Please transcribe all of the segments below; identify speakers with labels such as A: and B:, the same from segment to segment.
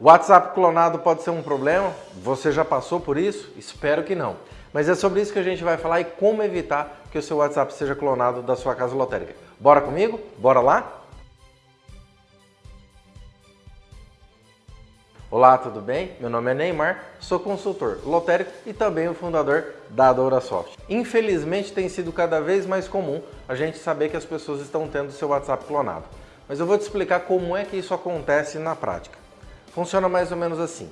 A: WhatsApp clonado pode ser um problema? Você já passou por isso? Espero que não. Mas é sobre isso que a gente vai falar e como evitar que o seu WhatsApp seja clonado da sua casa lotérica. Bora comigo? Bora lá? Olá, tudo bem? Meu nome é Neymar, sou consultor lotérico e também o fundador da DouraSoft. Infelizmente tem sido cada vez mais comum a gente saber que as pessoas estão tendo seu WhatsApp clonado. Mas eu vou te explicar como é que isso acontece na prática. Funciona mais ou menos assim.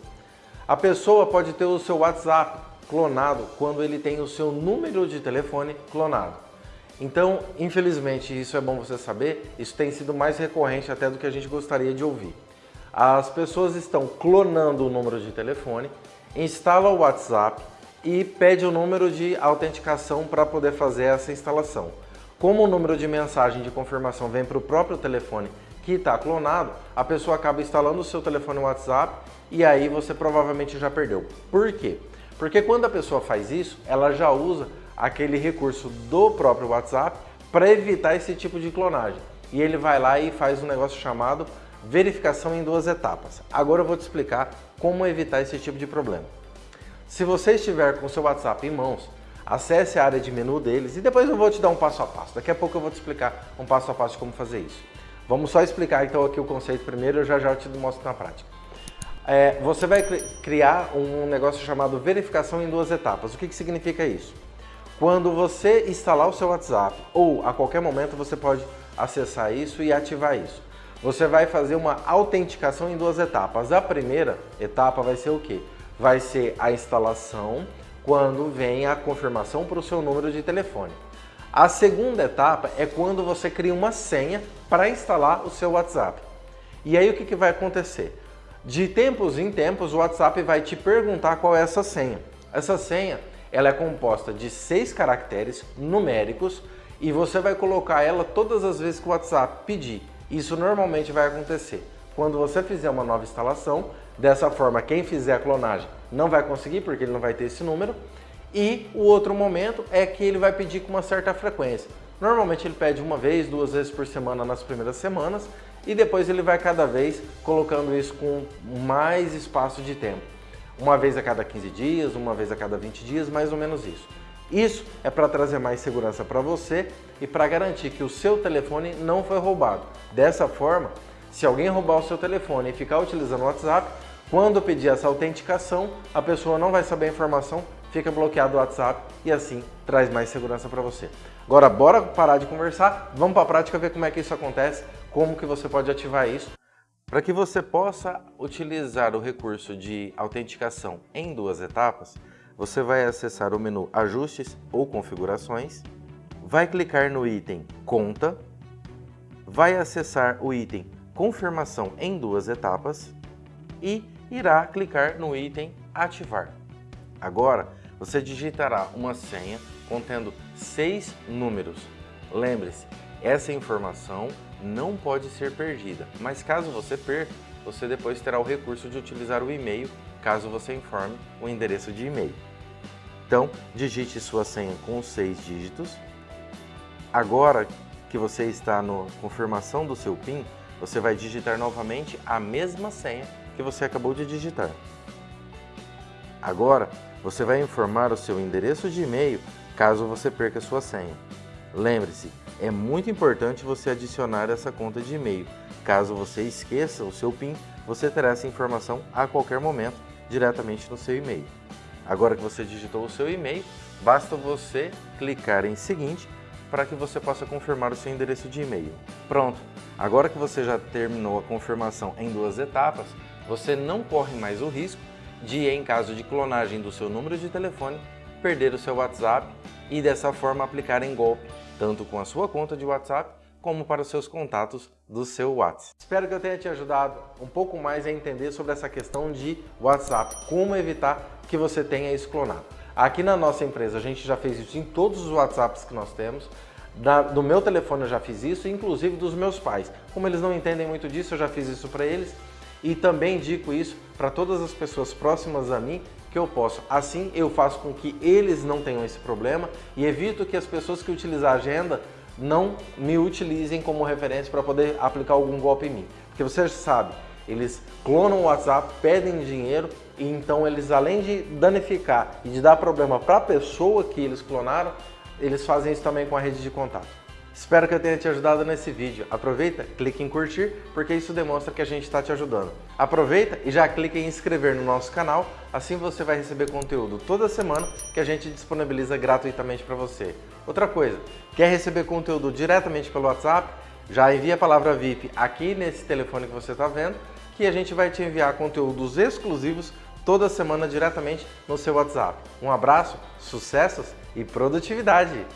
A: A pessoa pode ter o seu WhatsApp clonado quando ele tem o seu número de telefone clonado. Então, infelizmente, isso é bom você saber, isso tem sido mais recorrente até do que a gente gostaria de ouvir. As pessoas estão clonando o número de telefone, instala o WhatsApp e pede o número de autenticação para poder fazer essa instalação. Como o número de mensagem de confirmação vem para o próprio telefone que está clonado, a pessoa acaba instalando o seu telefone WhatsApp e aí você provavelmente já perdeu. Por quê? Porque quando a pessoa faz isso, ela já usa aquele recurso do próprio WhatsApp para evitar esse tipo de clonagem. E ele vai lá e faz um negócio chamado verificação em duas etapas. Agora eu vou te explicar como evitar esse tipo de problema. Se você estiver com o seu WhatsApp em mãos, acesse a área de menu deles e depois eu vou te dar um passo a passo. Daqui a pouco eu vou te explicar um passo a passo de como fazer isso. Vamos só explicar então aqui o conceito primeiro, eu já já te mostro na prática. É, você vai criar um negócio chamado verificação em duas etapas. O que, que significa isso? Quando você instalar o seu WhatsApp ou a qualquer momento você pode acessar isso e ativar isso. Você vai fazer uma autenticação em duas etapas. A primeira etapa vai ser o quê? Vai ser a instalação quando vem a confirmação para o seu número de telefone. A segunda etapa é quando você cria uma senha para instalar o seu WhatsApp. E aí o que, que vai acontecer? De tempos em tempos o WhatsApp vai te perguntar qual é essa senha. Essa senha ela é composta de seis caracteres numéricos e você vai colocar ela todas as vezes que o WhatsApp pedir. Isso normalmente vai acontecer quando você fizer uma nova instalação. Dessa forma, quem fizer a clonagem não vai conseguir porque ele não vai ter esse número. E o outro momento é que ele vai pedir com uma certa frequência. Normalmente ele pede uma vez, duas vezes por semana nas primeiras semanas e depois ele vai cada vez colocando isso com mais espaço de tempo. Uma vez a cada 15 dias, uma vez a cada 20 dias, mais ou menos isso. Isso é para trazer mais segurança para você e para garantir que o seu telefone não foi roubado. Dessa forma, se alguém roubar o seu telefone e ficar utilizando o WhatsApp, quando pedir essa autenticação, a pessoa não vai saber a informação, fica bloqueado o WhatsApp e assim traz mais segurança para você. Agora, bora parar de conversar, vamos para a prática ver como é que isso acontece, como que você pode ativar isso. Para que você possa utilizar o recurso de autenticação em duas etapas, você vai acessar o menu Ajustes ou Configurações, vai clicar no item Conta, vai acessar o item Confirmação em duas etapas e irá clicar no item Ativar. Agora, você digitará uma senha contendo seis números. Lembre-se, essa informação não pode ser perdida, mas caso você perca, você depois terá o recurso de utilizar o e-mail caso você informe o endereço de e-mail. Então, digite sua senha com seis dígitos. Agora que você está na confirmação do seu PIN, você vai digitar novamente a mesma senha que você acabou de digitar. Agora, você vai informar o seu endereço de e-mail caso você perca sua senha. Lembre-se, é muito importante você adicionar essa conta de e-mail. Caso você esqueça o seu PIN, você terá essa informação a qualquer momento diretamente no seu e-mail. Agora que você digitou o seu e-mail, basta você clicar em seguinte para que você possa confirmar o seu endereço de e-mail. Pronto! Agora que você já terminou a confirmação em duas etapas, você não corre mais o risco de, em caso de clonagem do seu número de telefone, perder o seu WhatsApp e dessa forma aplicar em golpe, tanto com a sua conta de WhatsApp como para os seus contatos do seu WhatsApp. Espero que eu tenha te ajudado um pouco mais a entender sobre essa questão de WhatsApp, como evitar que você tenha isso clonado. Aqui na nossa empresa a gente já fez isso em todos os WhatsApps que nós temos, da, do meu telefone eu já fiz isso, inclusive dos meus pais. Como eles não entendem muito disso, eu já fiz isso para eles e também indico isso para todas as pessoas próximas a mim que eu posso. Assim eu faço com que eles não tenham esse problema e evito que as pessoas que utilizam a agenda não me utilizem como referência para poder aplicar algum golpe em mim. Porque você sabe Eles clonam o WhatsApp, pedem dinheiro e então eles além de danificar e de dar problema para a pessoa que eles clonaram, eles fazem isso também com a rede de contato. Espero que eu tenha te ajudado nesse vídeo. Aproveita, clique em curtir, porque isso demonstra que a gente está te ajudando. Aproveita e já clique em inscrever no nosso canal, assim você vai receber conteúdo toda semana que a gente disponibiliza gratuitamente para você. Outra coisa, quer receber conteúdo diretamente pelo WhatsApp? Já envia a palavra VIP aqui nesse telefone que você está vendo, que a gente vai te enviar conteúdos exclusivos toda semana diretamente no seu WhatsApp. Um abraço, sucessos e produtividade!